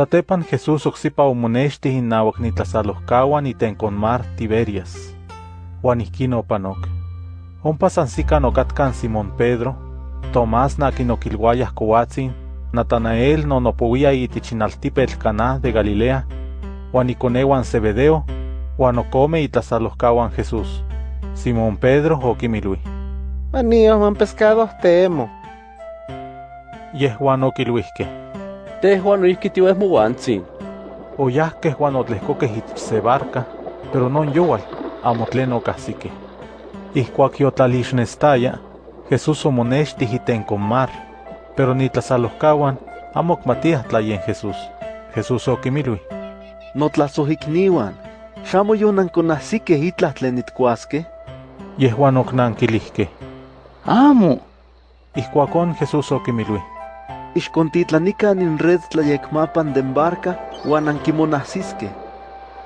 Satepan Jesús oxipa omonexti innawak nitlasalohkawan itenkon mar Tiberias. Juan ihkin opanok. Ompa sansikan okatkan Simón Pedro, Tomás nakinokilwayah kowatzin, Natanael nonopowia itichinaltipetl Caná de Galilea, Juan ikonewan Zebedeo, Juan okome itlasalohkawan Jesús. Simón Pedro okimilui. Manio man pescado temo. Yehuan okilwihkeh. Tehuan noihki tiueh mowantzin. Oyahkeh Juan otlehkokeh itich se barca, pero non yowal, amo tlen okahsikeh. Ihkuak yotlalixnestaya, Jesús omonextih itenkon mar, pero nitlasalohkawan amo okmatiah tlayen Jesús. Jesús okimilui. Notlasohikniwan, xamo yonankonahsikeh itlah tlen nitkuaskeh? Yehuan oknankilihkeh. Amo. Ihkuakon Jesús okimilui. Ixkontitlanikan in red tlayekmapan den barca uan ankimonahsiskeh.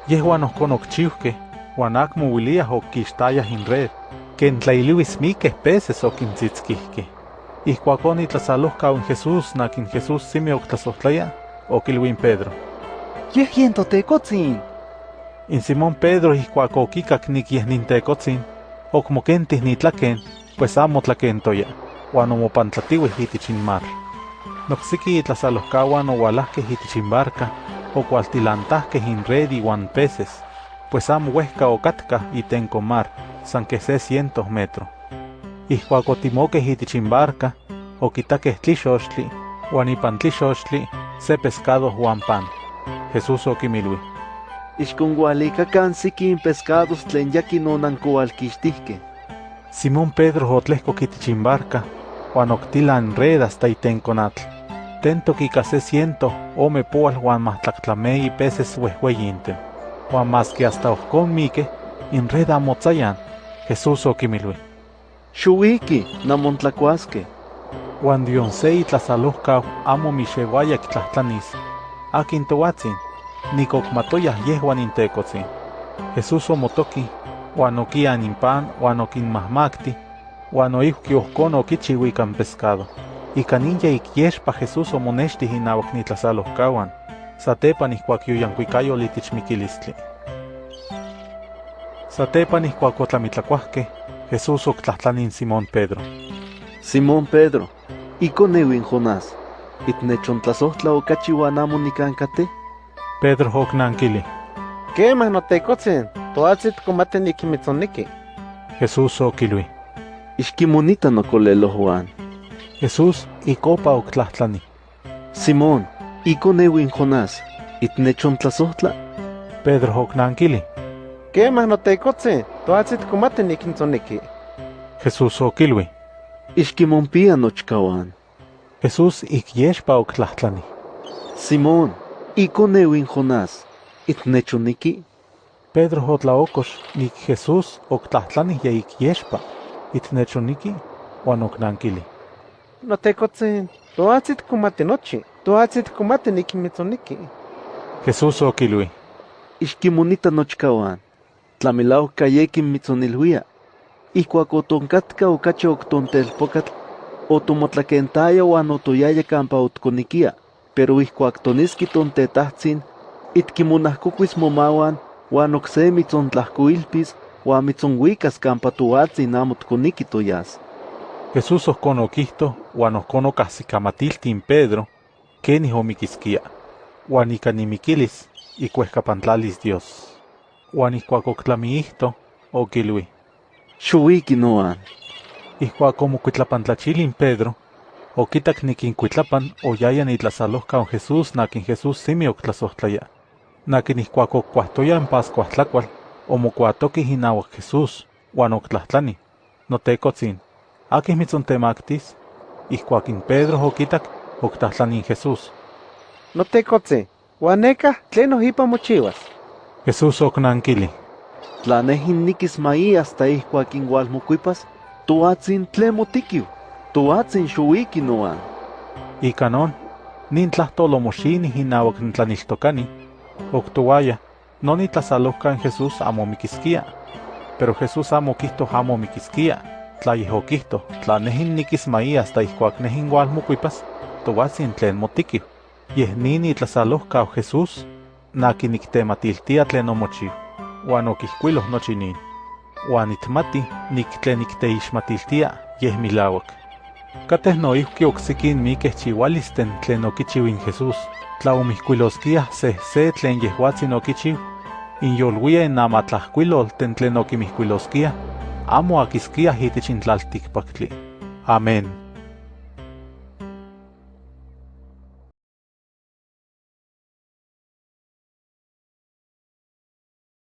Yehuan ohkon okchiuhkeh, uan akmo uiliah okkixtayah in red, ken tlailiuis mikeh peces okintzitskihkeh. Ihkuakon itlasalohkau in Jesús nakin Jesús simi oktlasohtlaya, okilui in Pedro. Yeh yen totekotzin. In Simón Pedro ihkuak okikak nik yeh nintekotzin, okmokentih nitlaken, pues amo tlakentoya, uan omopantlatiueh itich in mar. Noksiki itlasalohkawan owalahkeh itich in barca, okualtilantahkeh in red iuan peces, pues amo uehka okatka itenko mar, san que se cientos metro. Ihkuak otimokeh itich barca, okitakeh tlixochtli, uan ipan tlixochtli se pescado uan pan. Jesús okimilui. Ixkongualikakan sikin pescados tlen yakin onankoalkixtihkeh. Simón Pedro otlehkok itich in barca, uan oktila in red hasta natl. Tentok ika se ciento ome poal uan mahtlaktlamenyi peces wehweyinten. Uan maski hasta ohkon mikeh, in red amo tzayan. Jesús okimilui. Xuiki, namontlakuaskeh. Uan dion se itlasalohkau amo mixewaya kitlahtlanis. Akin towatzin, nikokmatoyah yehuan intekotzin. Jesús omotoki, uan okian in pan, uan okinmahmakti, uan oihki ohkon okichiu ikan pescado. Ika ninja ikyexpa Jesús omonechtih inawak nitlasalohkawan, satepan ihkuak yoyankuikayol itich mikilistli. Satepan ihkuak otlamitlakuahkeh, Jesús oktlahtlanin Simón Pedro. Simón Pedro, ikoneuin Jonás, itnechontlasohtla okachi uan amo nikankateh? Pedro oknankili. Kemah notekotzin, toatsit komate nikimitzoniki. Jesús okilui. Ixkimonita nokolelo Juan. Jesús ikopa oktlahtlani. Simón, ikoneuin Jonás, itnechontlasohtla? Pedro oknankili. Kemah notekotzin, toatsit komate nikintzoniki. Jesús okilui. Ixkimonpia nochkawan. Jesús ikyexpa oktlahtlani. Simón, ikoneuin Jonás, itnechoniki? Pedro otlaokox nik Jesús oktlahtlani ya ikyexpa, itnechoniki, uan oknankili. Notekotzin, toatsit komate nochi, toatsit komate nikimitzoniki. Jesús okilui. Ixkimonita nochkawan. Tlamilauak kayekin mitzonilhuia. Ihkuak otonkatka okachi oktontelpokatl, otomotlakentaya uan otoyaya kampa otkonikia, pero ihkuak toniski tontetahtzin, itkimonahkokuis momawan uan okse mitzontlahkoilpis uan mitzonhuikas kampa toatzin amo tkoniki toyas. Jesús uan ohkon okahsikamatiltin Pedro, kenih omikiskia, uan ika nimikilis ikuehkapantlalis Dios. Uan ihkuak oklamiihto, okilui. Xuiki noan. Ihkuak omokuitlapantlachilin Pedro, okitak nikinkuitlapan oyaya nitlasalohkau Jesús nakin Jesús simi oktlasohtlaya. Nakin ihkuak okuahtoya en pascuahtlakual, omokuatokih inawak Jesús, uan oktlahtlani. Notekotzin, akih mitzontemaktis? Ihkuak in Pedro okitak, oktlahtlanin Jesús. Notekotzin, uan nekah tlen ohipa mochiwas. Jesús oknankili. Tla nehin nikis mai hasta ihkuak ingualmokuipas, toatzin tlen motikiu. Toatzin xuiki noan. Ika non, nin tlahtolo moxinih inawak ntlaniltokani, oktowaya, non itlasalohkan Jesús amo mikiskia. Pero Jesús amo kihto amo mikiskia, tla yeh okihto, tla nehin nikis mai hasta ihkuak nehin gualmokuipas, toatzin tlen motikiu. Yeh nini tlasalohkau Jesús, naki niktematiltia tlen omochiu, uan okihkuiloh nochi nin. Uan itmati nik tlen nikteixmatiltia yeh milauak. Kateh noihki oksikin mikeh chihualisten tlen Jesús, tlaomihkuiloskia se se tlen yehuatzin okichiu, inyolwia in amatlahkuilol ten tlen amo akiskia itich in tlaltikpaktli. Amén.